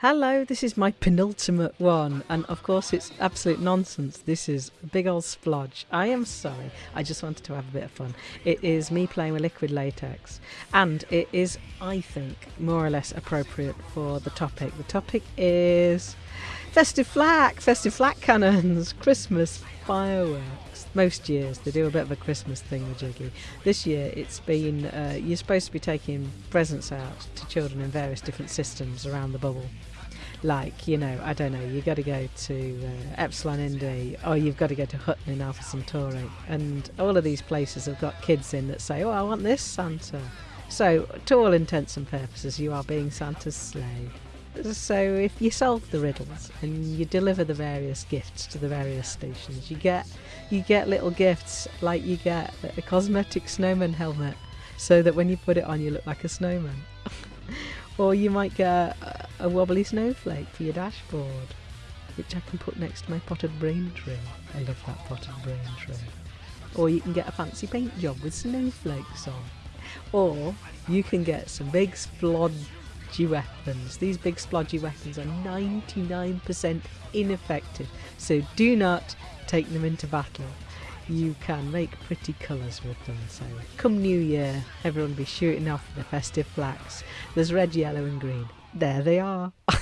Hello, this is my penultimate one, and of course it's absolute nonsense. This is a big old splodge. I am sorry, I just wanted to have a bit of fun. It is me playing with liquid latex, and it is, I think, more or less appropriate for the topic. The topic is festive flak, festive flak cannons, Christmas fireworks. Most years they do a bit of a Christmas thing with Jiggy. This year it's been, uh, you're supposed to be taking presents out to children in various different systems around the bubble like you know i don't know you've got to go to uh, Epsilon Indi or you've got to go to hutton in alpha centauri and all of these places have got kids in that say oh i want this santa so to all intents and purposes you are being santa's slave so if you solve the riddles and you deliver the various gifts to the various stations you get you get little gifts like you get a cosmetic snowman helmet so that when you put it on you look like a snowman or you might get a, a wobbly snowflake for your dashboard, which I can put next to my potted brain tree. I love that potted brain tree. Or you can get a fancy paint job with snowflakes on. Or you can get some big splodgy weapons. These big splodgy weapons are 99% ineffective, so do not take them into battle you can make pretty colours with them. So come New Year, everyone be shooting off the festive flaks. There's red, yellow and green. There they are.